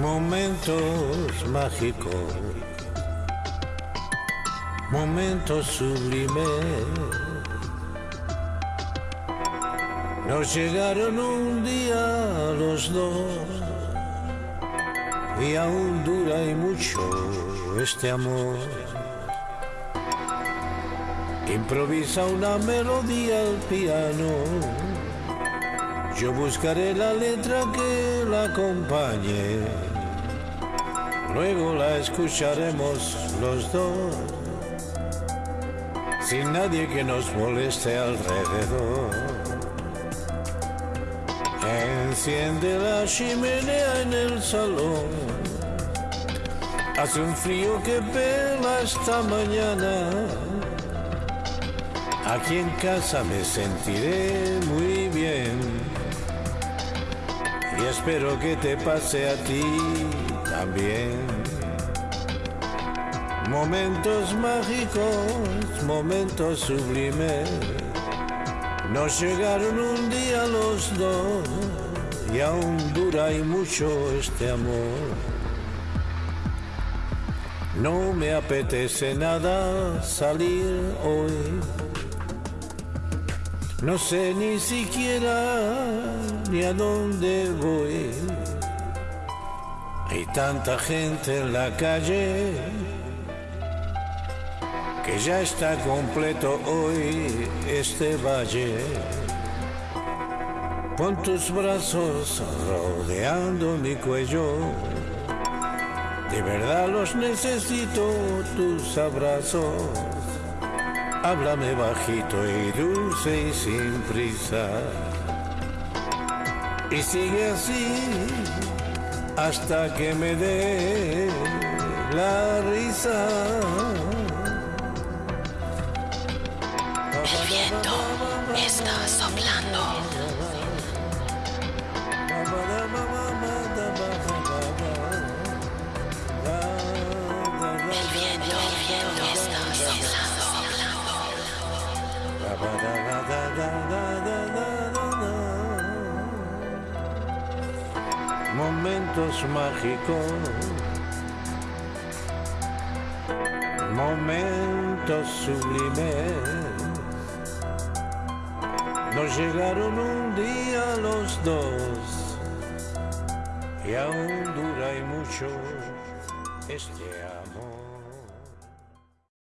Momentos mágicos, momentos sublimes. Nos llegaron un día los dos y aún dura y mucho este amor. Improvisa una melodía al piano. Yo buscaré la letra que la acompañe. Luego la escucharemos los dos. Sin nadie que nos moleste alrededor. Enciende la chimenea en el salón. Hace un frío que pela esta mañana. Aquí en casa me sentiré muy bien. Y espero que te pase a ti también. Momentos mágicos, momentos sublimes. Nos llegaron un día los dos y aún dura y mucho este amor. No me apetece nada salir hoy. No sé ni siquiera ni a dónde voy. Hay tanta gente en la calle que ya está completo hoy este valle. Pon tus brazos rodeando mi cuello. De verdad los necesito, tus abrazos. Háblame bajito y dulce y sin prisa. Y sigue así hasta que me dé la risa. El viento está soplando. Momentos mágicos, momentos sublimes. Nos llegaron un día los dos y aún dura y mucho este amor.